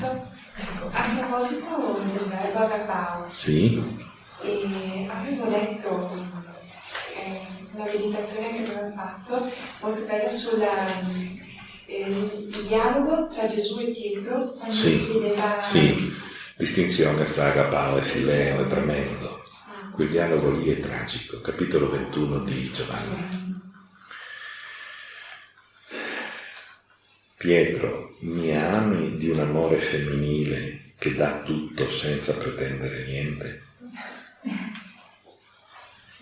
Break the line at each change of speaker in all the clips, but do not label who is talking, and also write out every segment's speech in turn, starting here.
Ecco, a proposito del verbo agapao,
sì.
avevo letto eh, una meditazione che avevamo fatto molto bella sul eh, dialogo tra Gesù e Pietro quando
sì,
chiedeva...
Sì, distinzione fra agapao e fileo è tremendo.
Ah.
Quel dialogo lì è tragico, capitolo 21 di Giovanni. Pietro, mi ami di un amore femminile che dà tutto senza pretendere niente?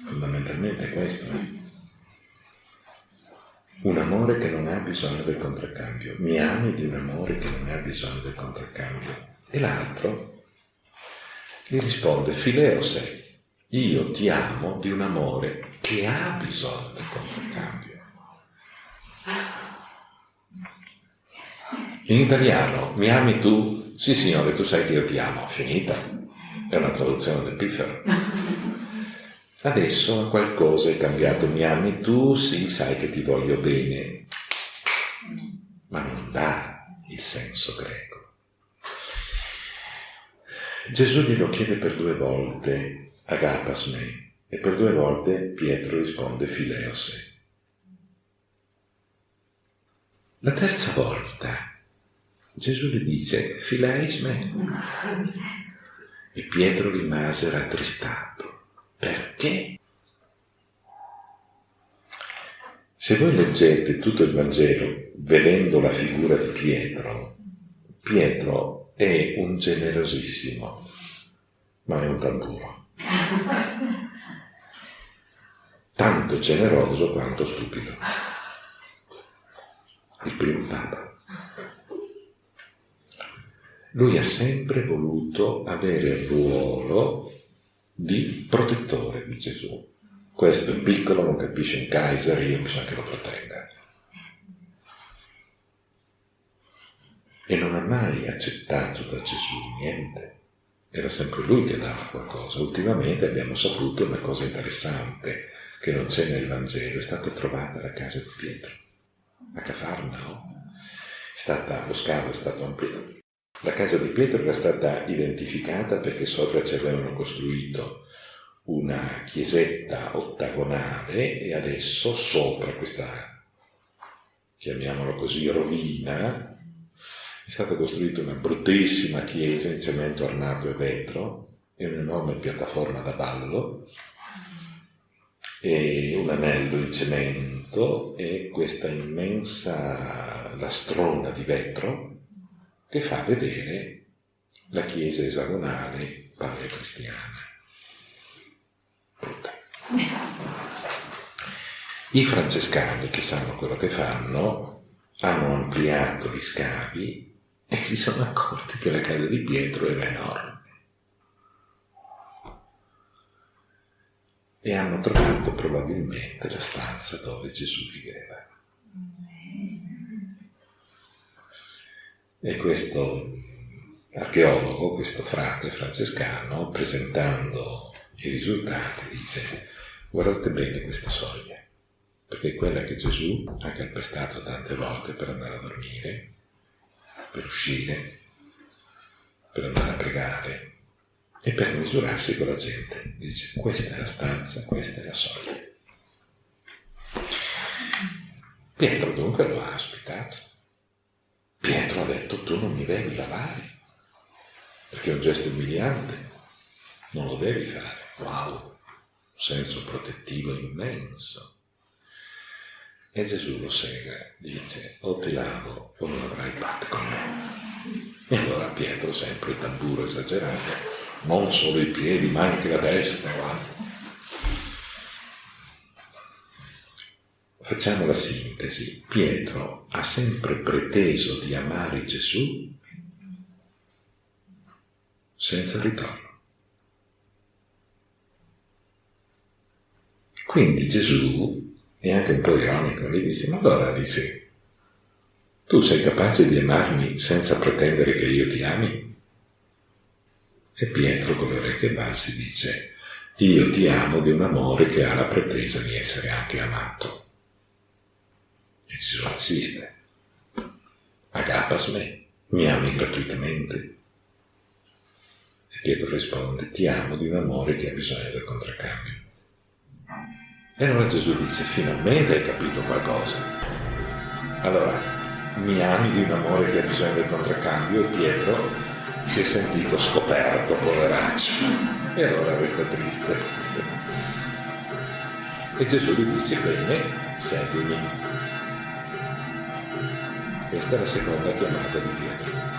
Fondamentalmente è questo. Eh? Un amore che non ha bisogno del contraccambio. Mi ami di un amore che non ha bisogno del contraccambio. E l'altro gli risponde, Fileo sei, io ti amo di un amore che ha bisogno del contraccambio. In italiano, mi ami tu? Sì signore, tu sai che io ti amo, finita. È una traduzione del piffero. Adesso qualcosa è cambiato, mi ami tu? Sì, sai che ti voglio bene. Ma non dà il senso greco. Gesù glielo chiede per due volte, agapas me, e per due volte Pietro risponde fileose. La terza volta Gesù gli dice fileis me. E Pietro rimase rattristato. Perché? Se voi leggete tutto il Vangelo vedendo la figura di Pietro, Pietro è un generosissimo, ma è un tamburo. Tanto generoso quanto stupido. Il primo Papa. Lui ha sempre voluto avere il ruolo di protettore di Gesù. Questo è piccolo, non capisce un Kaiser, io bisogna che lo protegga. E non ha mai accettato da Gesù niente. Era sempre lui che dava qualcosa. Ultimamente abbiamo saputo una cosa interessante che non c'è nel Vangelo, è stata trovata la casa di Pietro, a Cafarnao. Stata, lo scavo è stato ampliato, la casa di Pietro era stata identificata perché sopra ci avevano costruito una chiesetta ottagonale e adesso sopra questa, chiamiamolo così, rovina, è stata costruita una bruttissima chiesa in cemento armato e vetro e un'enorme piattaforma da ballo e un anello in cemento e questa immensa lastrona di vetro che fa vedere la chiesa esagonale paleocristiana. Brutta. I francescani, che sanno quello che fanno, hanno ampliato gli scavi e si sono accorti che la casa di Pietro era enorme. E hanno trovato probabilmente la stanza dove Gesù viveva. E questo archeologo, questo frate francescano, presentando i risultati, dice guardate bene questa soglia, perché è quella che Gesù ha calpestato tante volte per andare a dormire, per uscire, per andare a pregare e per misurarsi con la gente. Dice questa è la stanza, questa è la soglia. Pietro dunque lo ha ospitato Ha detto tu non mi devi lavare, perché è un gesto umiliante, non lo devi fare. Wow, un senso protettivo immenso. E Gesù lo segue, dice o ti lavo o non avrai parte con me. E allora Pietro, sempre il tamburo esagerato, non solo i piedi ma anche la testa, guarda. Facciamo la sintesi. Pietro ha sempre preteso di amare Gesù senza ritorno. Quindi Gesù è anche un po' ironico, gli dice, ma allora dice, tu sei capace di amarmi senza pretendere che io ti ami? E Pietro con le orecchie basse dice, io ti amo di un amore che ha la pretesa di essere anche amato. Gesù insiste. Agapas me. Mi ami gratuitamente? E Pietro risponde, ti amo di un amore che ha bisogno del contraccambio. E allora Gesù dice, finalmente hai capito qualcosa. Allora, mi ami di un amore che ha bisogno del contraccambio e Pietro si è sentito scoperto, poveraccio. E allora resta triste. E Gesù gli dice, bene, seguimi. Questa è la seconda chiamata di Pietro.